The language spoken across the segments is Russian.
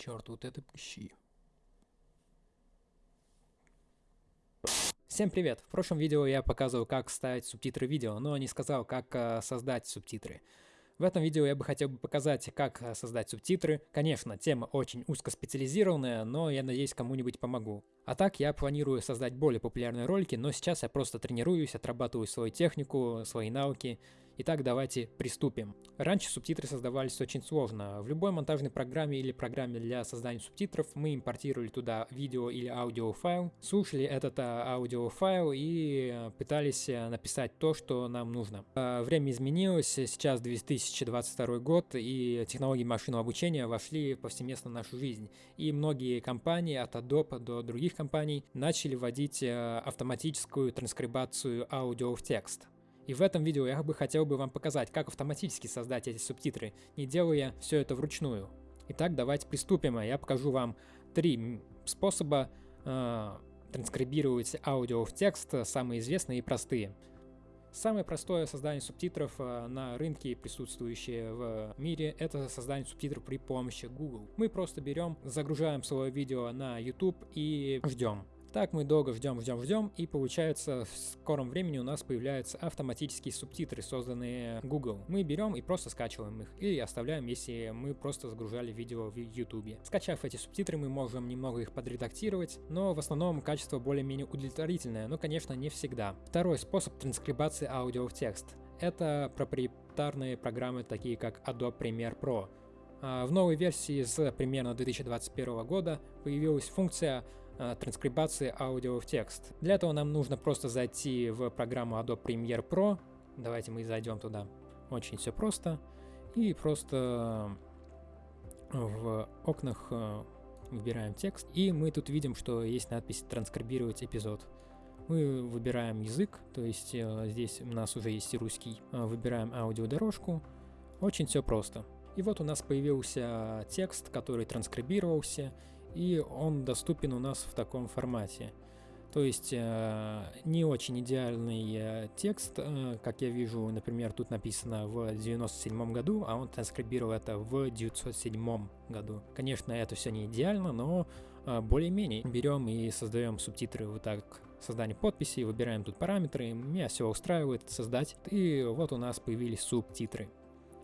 Черт, вот это пыщи. Всем привет! В прошлом видео я показывал, как ставить субтитры видео, но не сказал, как э, создать субтитры. В этом видео я бы хотел бы показать, как э, создать субтитры. Конечно, тема очень узкоспециализированная, но я надеюсь кому-нибудь помогу. А так я планирую создать более популярные ролики, но сейчас я просто тренируюсь, отрабатываю свою технику, свои навыки. Итак, давайте приступим. Раньше субтитры создавались очень сложно. В любой монтажной программе или программе для создания субтитров мы импортировали туда видео или аудиофайл, слушали этот а, аудиофайл и э, пытались э, написать то, что нам нужно. А, время изменилось, сейчас 2022 год и технологии машинного обучения вошли повсеместно в нашу жизнь. И многие компании от Adobe до других компаний начали вводить э, автоматическую транскрибацию аудио в текст. И в этом видео я бы хотел бы вам показать, как автоматически создать эти субтитры, не делая все это вручную. Итак, давайте приступим. Я покажу вам три способа э, транскрибировать аудио в текст, самые известные и простые. Самое простое создание субтитров на рынке, присутствующее в мире, это создание субтитров при помощи Google. Мы просто берем, загружаем свое видео на YouTube и ждем. Так мы долго ждем, ждем, ждем, и получается в скором времени у нас появляются автоматические субтитры, созданные Google. Мы берем и просто скачиваем их, или оставляем, если мы просто загружали видео в YouTube. Скачав эти субтитры, мы можем немного их подредактировать, но в основном качество более-менее удовлетворительное, но конечно не всегда. Второй способ транскрибации аудио в текст. Это проприетарные программы, такие как Adobe Premiere Pro. А, в новой версии с примерно 2021 года появилась функция транскрибации аудио в текст. Для этого нам нужно просто зайти в программу Adobe Premiere Pro. Давайте мы зайдем туда. Очень все просто. И просто в окнах э, выбираем текст. И мы тут видим, что есть надпись «Транскрибировать эпизод». Мы выбираем язык, то есть э, здесь у нас уже есть русский. Выбираем аудиодорожку. Очень все просто. И вот у нас появился текст, который транскрибировался, и он доступен у нас в таком формате. То есть э, не очень идеальный э, текст, э, как я вижу, например, тут написано в 97 году, а он транскрибировал это в 907 году. Конечно, это все не идеально, но более-менее. Берем и создаем субтитры вот так создание подписи, выбираем тут параметры, меня все устраивает создать, и вот у нас появились субтитры.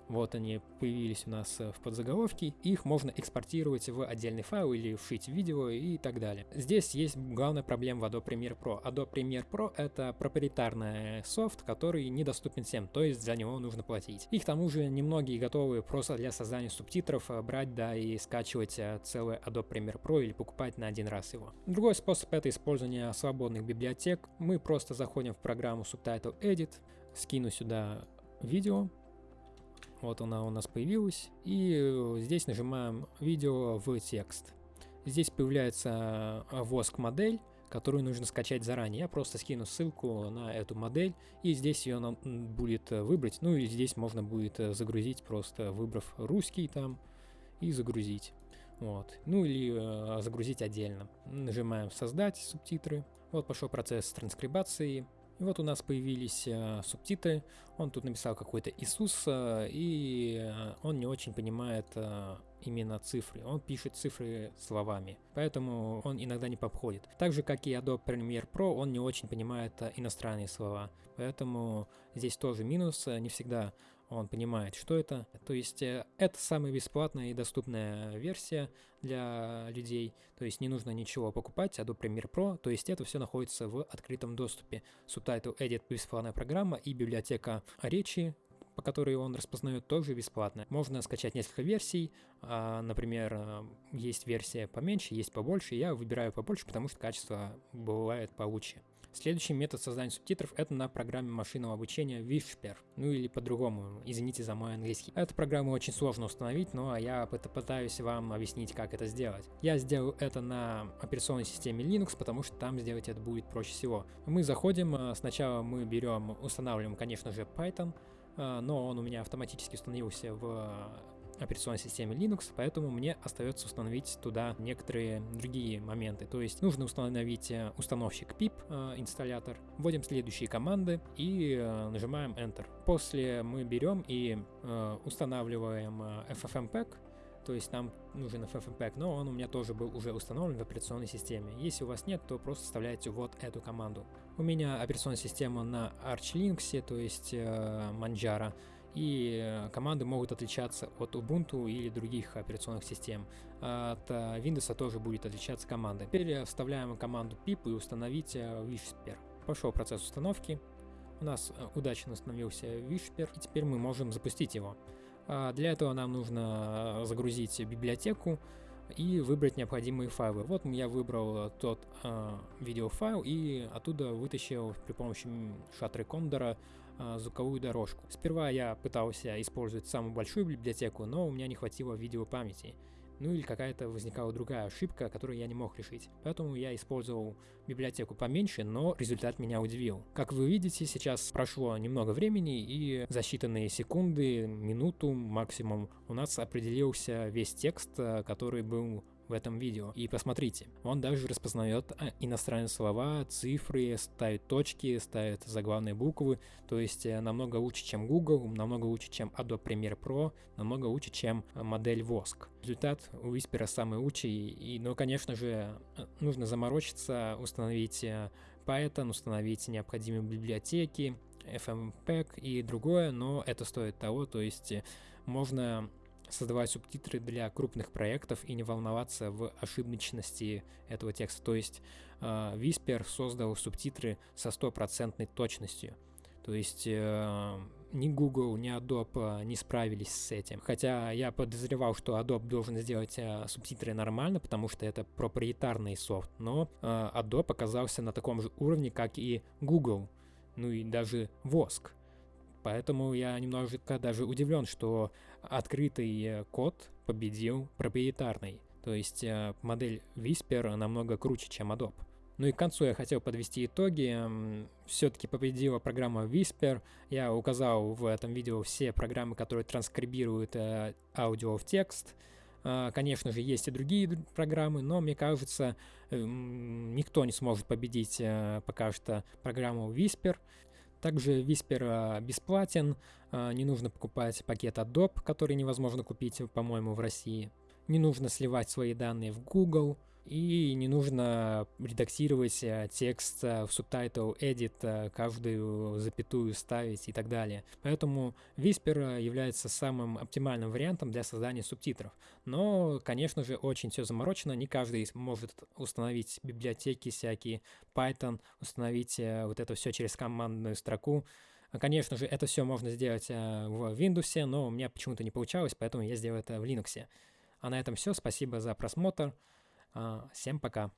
Вот они появились у нас э, в подзаголовке. Их можно экспортировать в отдельный файл или вшить в видео и так далее. Здесь есть главная проблема в Adobe Premiere Pro. Adobe Premiere Pro это проприетарный софт, который недоступен всем, то есть за него нужно платить. И к тому же немногие готовы просто для создания субтитров э, брать, да, и скачивать э, целый Adobe Premiere Pro или покупать на один раз его. Другой способ это использование свободных библиотек. Мы просто заходим в программу Subtitle Edit, скину сюда видео, вот она у нас появилась. И э, здесь нажимаем видео в текст. Здесь появляется э, воск модель, которую нужно скачать заранее. Я просто скину ссылку на эту модель, и здесь ее нам будет э, выбрать. Ну и здесь можно будет загрузить, просто выбрав русский там, и загрузить. Вот. Ну или э, загрузить отдельно. Нажимаем «Создать субтитры». Вот пошел процесс транскрибации. И вот у нас появились э, субтитры. Он тут написал какой-то Иисус, э, и э, он не очень понимает э, именно цифры. Он пишет цифры словами, поэтому он иногда не подходит. Так же, как и Adobe Premiere Pro, он не очень понимает э, иностранные слова. Поэтому здесь тоже минус. Э, не всегда он понимает, что это. То есть э, это самая бесплатная и доступная версия для людей. То есть не нужно ничего покупать, Adobe Premiere Pro. То есть это все находится в открытом доступе. Subtitle Edit бесплатная программа и библиотека речи, по которой он распознает, тоже бесплатно. Можно скачать несколько версий, а, например, э, есть версия поменьше, есть побольше, я выбираю побольше, потому что качество бывает получше. Следующий метод создания субтитров это на программе машинного обучения Whisper, ну или по-другому, извините за мой английский. Эту программу очень сложно установить, но я пытаюсь вам объяснить, как это сделать. Я сделал это на операционной системе Linux, потому что там сделать это будет проще всего. Мы заходим, э, сначала мы берем, устанавливаем, конечно же, Python, э, но он у меня автоматически установился в операционной системе Linux, поэтому мне остается установить туда некоторые другие моменты. То есть нужно установить э, установщик pip э, инсталлятор, вводим следующие команды и э, нажимаем Enter. После мы берем и устанавливаем FFmpeg, то есть нам нужен FFmpeg, но он у меня тоже был уже установлен в операционной системе. Если у вас нет, то просто вставляйте вот эту команду. У меня операционная система на Arch Linux, то есть Manjaro, и э, команды могут отличаться от Ubuntu или других операционных систем. От э, Windows тоже будет отличаться команда. Теперь вставляем команду pip и установить Whisper. Пошел процесс установки. У нас удачно установился Whisper, и теперь мы можем запустить его. А, для этого нам нужно загрузить библиотеку и выбрать необходимые файлы. Вот я выбрал тот э, видеофайл и оттуда вытащил при помощи шатры кондора э, звуковую дорожку. Сперва я пытался использовать самую большую библиотеку, но у меня не хватило видеопамяти ну или какая-то возникала другая ошибка, которую я не мог решить. Поэтому я использовал библиотеку поменьше, но результат меня удивил. Как вы видите, сейчас прошло немного времени, и за считанные секунды, минуту максимум, у нас определился весь текст, э, который был в этом видео. И посмотрите, он даже распознает а, иностранные слова, цифры, ставит точки, ставит заглавные буквы, то есть э, намного лучше, чем Google, намного лучше, чем Adobe Premiere Pro, намного лучше, чем э, модель Vosk. Результат у Whisper самый лучший, и, ну, конечно же, э, нужно заморочиться, установить Python, установить необходимые библиотеки, FMPEG и другое, но это стоит того, то есть можно создавать субтитры для крупных проектов и не волноваться в ошибочности этого текста. То есть э, Whisper создал субтитры со стопроцентной точностью. То есть э, ни Google, ни Adobe не справились с этим. Хотя я подозревал, что Adobe должен сделать э, субтитры нормально, потому что это проприетарный софт. Но э, Adobe оказался на таком же уровне, как и Google, ну и даже Vosk. Поэтому я немножко даже удивлен, что открытый э, код победил проприетарный. То есть э, модель Whisper намного круче, чем Adobe. Ну и к концу я хотел подвести итоги. Все-таки победила программа Whisper. Я указал в этом видео все программы, которые транскрибируют э, аудио в текст. Конечно же, есть и другие программы, но мне кажется, никто не сможет победить пока что программу Whisper. Также Whisper а, бесплатен, а, не нужно покупать пакет Adobe, который невозможно купить, по-моему, в России. Не нужно сливать свои данные в Google, и не нужно редактировать э, текст э, в Subtitle Edit, э, каждую запятую ставить и так далее. Поэтому Whisper является самым оптимальным вариантом для создания субтитров. Но, конечно же, очень все заморочено, не каждый может установить библиотеки всякие, Python, установить вот это все через командную строку. Конечно же, это все можно сделать в Windows, но у меня почему-то не получалось, поэтому я сделал это в Linux. А на этом все. Спасибо за просмотр. А, всем пока.